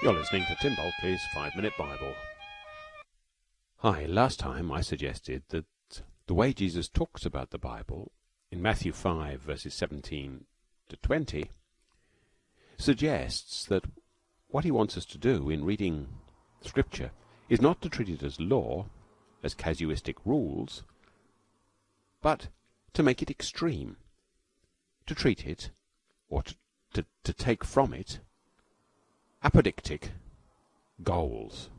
You're listening to Tim Bulkeley's Five Minute Bible. Hi, last time I suggested that the way Jesus talks about the Bible in Matthew 5, verses 17 to 20, suggests that what he wants us to do in reading Scripture is not to treat it as law, as casuistic rules, but to make it extreme, to treat it, or to, to, to take from it, apodictic goals.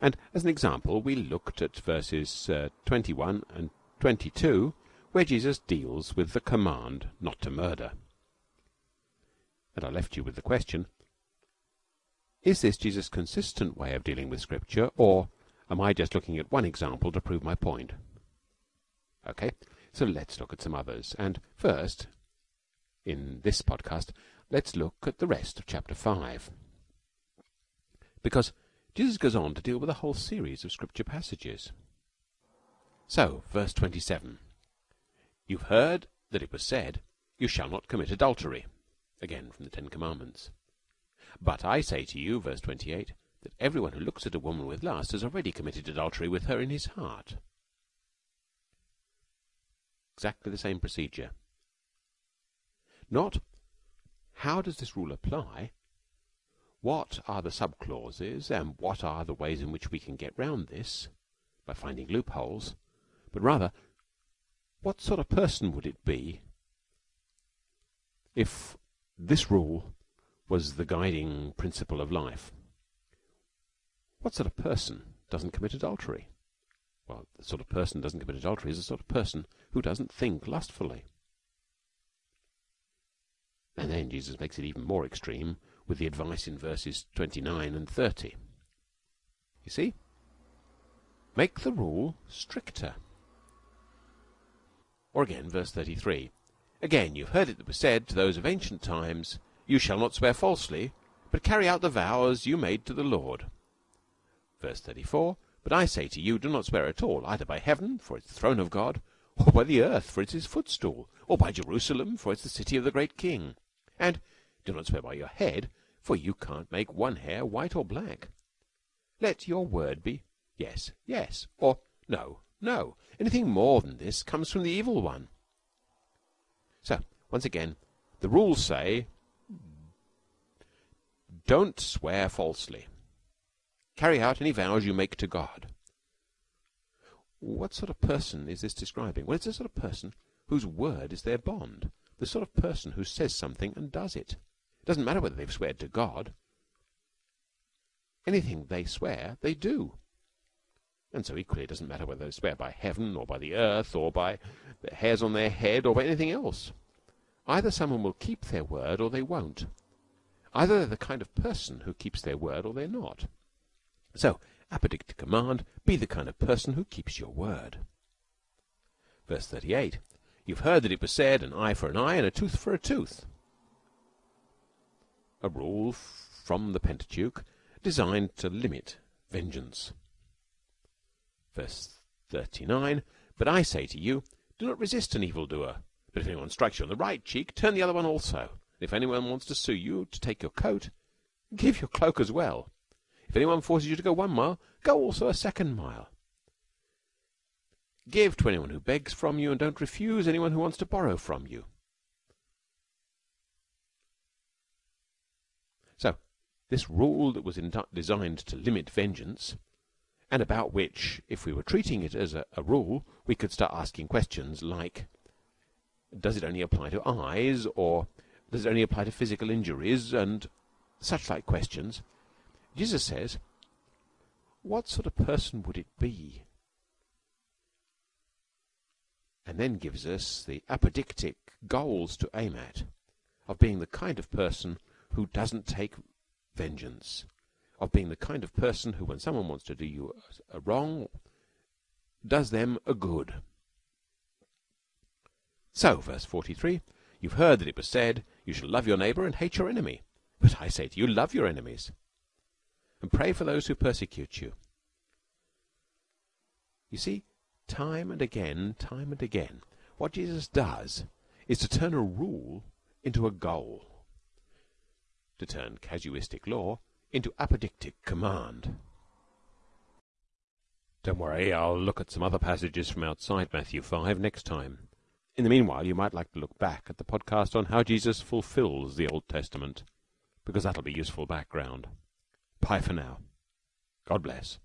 And as an example, we looked at verses uh, 21 and 22, where Jesus deals with the command not to murder. And I left you with the question Is this Jesus' consistent way of dealing with Scripture, or am I just looking at one example to prove my point? Okay, so let's look at some others. And first, in this podcast, let's look at the rest of chapter 5. Because Jesus goes on to deal with a whole series of scripture passages. So, verse 27. You've heard that it was said, You shall not commit adultery. Again from the Ten Commandments. But I say to you, verse 28, that everyone who looks at a woman with lust has already committed adultery with her in his heart. Exactly the same procedure. Not how does this rule apply? What are the subclauses, and what are the ways in which we can get round this by finding loopholes? But rather, what sort of person would it be if this rule was the guiding principle of life? What sort of person doesn't commit adultery? Well, the sort of person doesn't commit adultery is the sort of person who doesn't think lustfully. And then Jesus makes it even more extreme with the advice in verses 29 and 30. You see? Make the rule stricter. Or again, verse 33. Again, you've heard it that was said to those of ancient times, You shall not swear falsely, but carry out the vows you made to the Lord. Verse 34. But I say to you, do not swear at all, either by heaven, for it's the throne of God, or by the earth, for it's his footstool, or by Jerusalem, for it's the city of the great king. And do not swear by your head, for you can't make one hair white or black. Let your word be yes, yes, or no, no. Anything more than this comes from the evil one. So, once again, the rules say don't swear falsely. Carry out any vows you make to God. What sort of person is this describing? Well, it's the sort of person whose word is their bond. The sort of person who says something and does it. Doesn't matter whether they've sweared to God. Anything they swear, they do. And so equally it doesn't matter whether they swear by heaven or by the earth or by the hairs on their head or by anything else. Either someone will keep their word or they won't. Either they're the kind of person who keeps their word or they're not. So, apodictic command, be the kind of person who keeps your word. Verse 38. You've heard that it was said, an eye for an eye and a tooth for a tooth. A rule from the Pentateuch designed to limit vengeance. Verse 39. But I say to you, do not resist an evildoer. But if anyone strikes you on the right cheek, turn the other one also. If anyone wants to sue you to take your coat, give your cloak as well. If anyone forces you to go one mile, go also a second mile. Give to anyone who begs from you, and don't refuse anyone who wants to borrow from you. So, this rule that was designed to limit vengeance, and about which, if we were treating it as a, a rule, we could start asking questions like Does it only apply to eyes, or does it only apply to physical injuries, and such like questions? Jesus says, What sort of person would it be? And then gives us the apodictic goals to aim at of being the kind of person who doesn't take vengeance, of being the kind of person who, when someone wants to do you a wrong, does them a good. So, verse 43, you've heard that it was said, You shall love your neighbor and hate your enemy. But I say to you, love your enemies and pray for those who persecute you. You see, time and again, time and again, what Jesus does is to turn a rule into a goal, to turn casuistic law into apodictic command. Don't worry, I'll look at some other passages from outside Matthew 5 next time. In the meanwhile, you might like to look back at the podcast on how Jesus fulfills the Old Testament, because that'll be useful background. Bye for now. God bless.